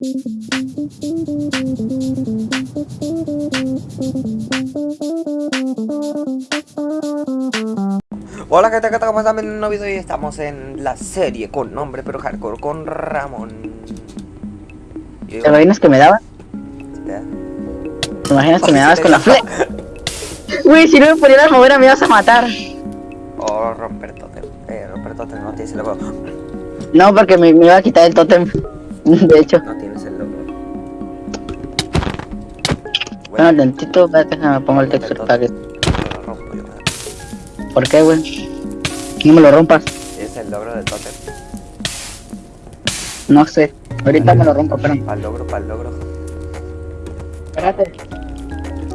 Hola gente, ¿qué tal? ¿Cómo están? Viendo un nuevo video y estamos en la serie con nombre pero hardcore con Ramón. ¿Te imaginas que me dabas? ¿Te imaginas que me dabas con la fle? Uy, si no me pudieras mover me ibas a matar. Oh, romper totem. Eh, romper totem, no tienes el logo. No, porque me, me iba a quitar el tótem. De hecho. No Bueno, tantito, déjame pongo el texto para que... ¿Por qué, güey? No me lo rompas. Es el logro del totem. No sé. Ahorita me lo rompo, pero... Para el logro, para el logro. Espérate.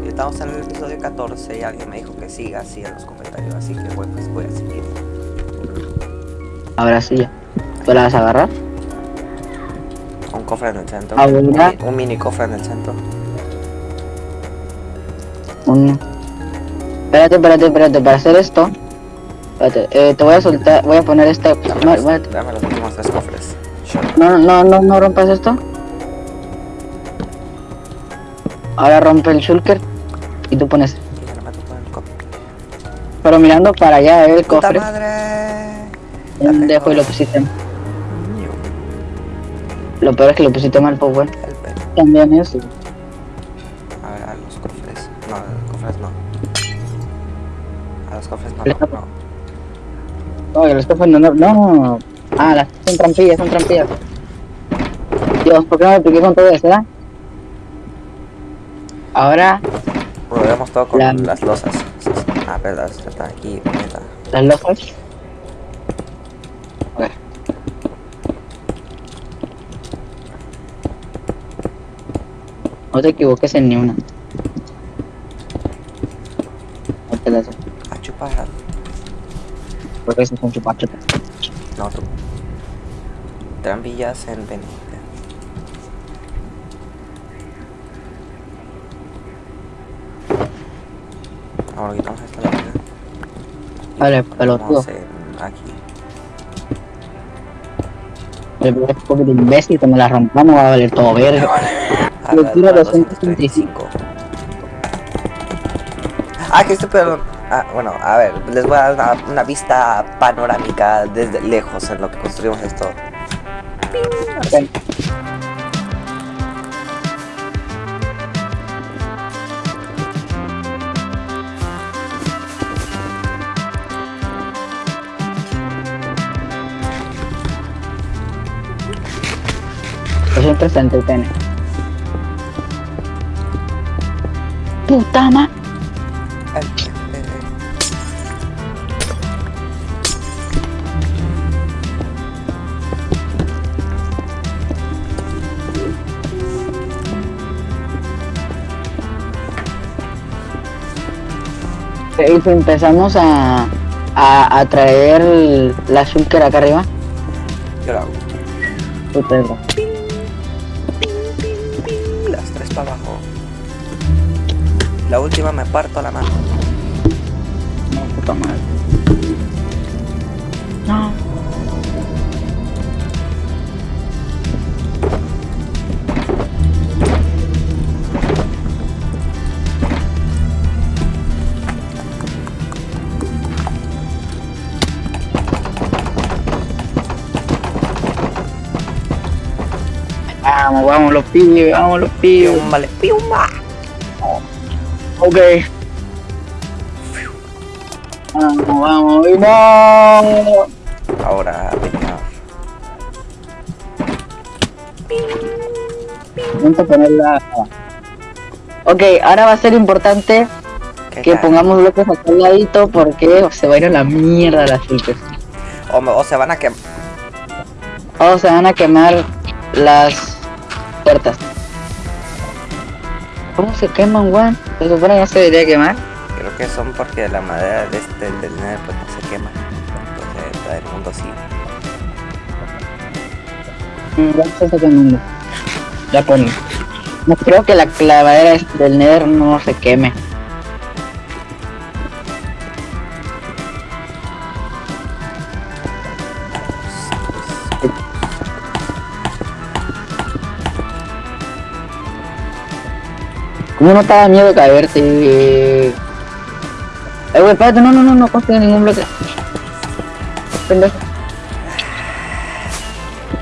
Estamos en el episodio 14 y alguien me dijo que siga así en los comentarios. Así que bueno, pues voy a seguir. Ahora sí ya. ¿Tú la vas a agarrar? Un cofre en el centro. Ah, un, un mini cofre en el centro. Un... Espérate, espérate, espérate. Para hacer esto... Espérate, eh, te voy a soltar... Voy a poner esta... Dame, No, los, espérate. dame los últimos tres cofres. No, no, no, no rompas esto. Ahora rompe el shulker. Y tú pones... Pero mirando para allá, eh, el ¡Puta cofre. madre! Pendejo y lo pusiste. Lo peor es que lo pusiste mal, pues bueno. También eso. No, no. no. Ah, las son trampillas, son trampillas. Dios, ¿por qué no me piqué con todo eso, eh? Ahora, Rodeamos todo con La- las losas. Ah, verdad, está aquí, las. A ver. No te equivoques en ni una. No te las A chupar. Porque eso son chupachupas. No, tú. Trampillas en pendiente. Ahora quitamos esta lámina. Vale, pelotudo. Aquí. El poco de imbécil me la rompamos va a valer todo verga. A Le tiro para 235. Ah, que esto, perdón. Ah, bueno, a ver, les voy a dar una, una vista panorámica desde lejos en lo que construimos esto. Ok. Es interesante el pene. Puta ma... Y si empezamos a, a, a traer la shulker acá arriba, Yo lo hago. puta verga. Las tres para abajo. La última me parto la mano. Vamos, vamos los pibes, vamos los pibes. Vale, piumba. Ok. Vamos, vamos, no. Ahora. Vamos a ponerla. Ok, ahora va a ser importante ¿Qué que tal? pongamos bloques acá al ladito porque se va a ir a la mierda las filtros. O, o se van a quemar. O se van a quemar las puertas. ¿Cómo se queman, weón? Se supone que no se debería quemar. Creo que son porque la madera de este, del nether pues no se quema. Entonces, la del mundo sí. Ya se está quemando. Ya ponlo. No creo que la clavadera del nether no se queme. ¿Cómo no te da miedo caerte? Eh, güey, espérate, no, no, no, no construye ningún bloque. Pendejo.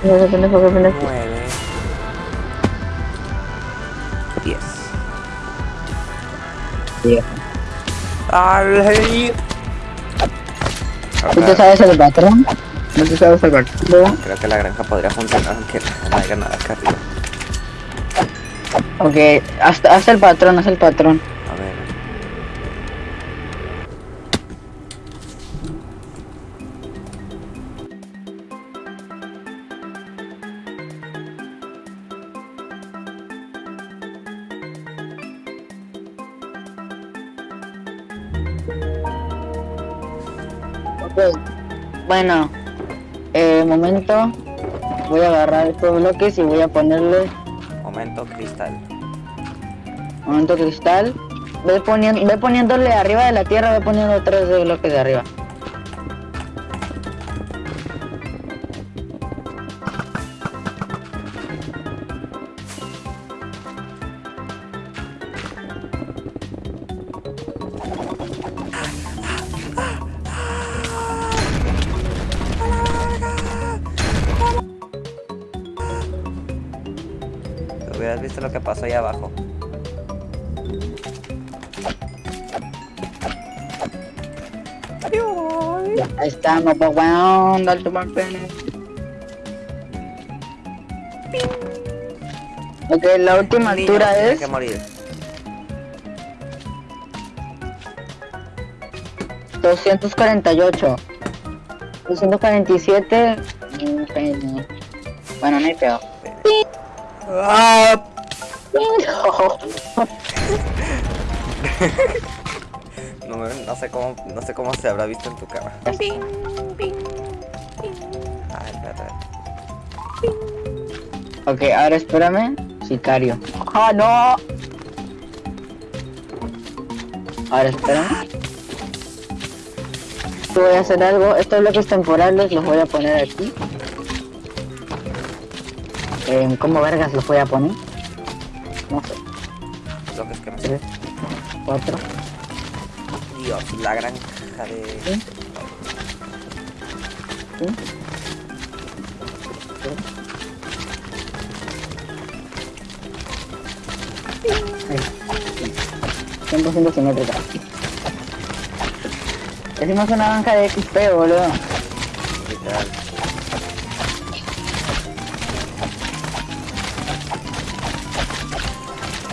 Pendejo, pendejo, pendejo. 9 10 Viejo. Ay. ¿Tú te sabes el patrón? ¿No te sabes el patrón? Creo que la granja podría funcionar aunque no haya nada acá arriba. Ok, haz, haz el patrón, haz el patrón. A ver. Ok. Bueno, eh, momento. Voy a agarrar estos bloques y voy a ponerle Momento cristal. Momento cristal. Ve, poniendo, ve poniéndole arriba de la tierra, ve poniendo tres de bloques de arriba. Hubieras visto lo que pasó ahí abajo. Ya estamos, pues weón, dale tu pene. Ok, la última Niño altura es que morir. 248. 247. mm, pene. Bueno, no hay peor. ¡Ah! No, me- no sé cómo, no sé cómo se habrá visto en tu cara. Ay, espérate. ok, ahora espérame. Sicario. ¡Ah, no! Ahora espérame. Yo voy a hacer algo. Estos bloques temporales los voy a poner aquí. Eh, ¿Cómo vergas los voy a poner? No sé. Que me Tres, cuatro. Dios, la granja de. ¿Sí? ¿Sí? Ahí. 100% simétrica. Decimos una banca de XP, boludo. Literal.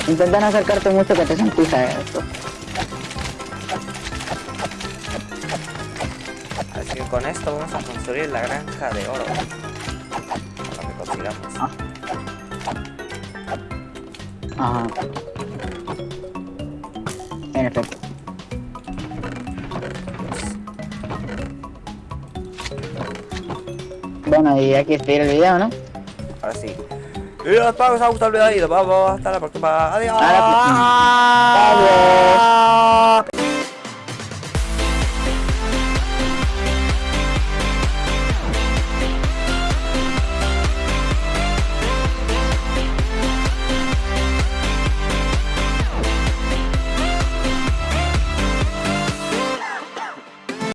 Intenta no acercarte mucho que te sentís a esto. Con esto vamos a construir la granja de oro. Lo que consigamos. Ajá. En efecto. Bueno, y hay que despedir el video, ¿no? Ahora sí. Y espero que os haya gustado el video y nos vemos hasta la próxima. Adiós. A la próxima. Adiós.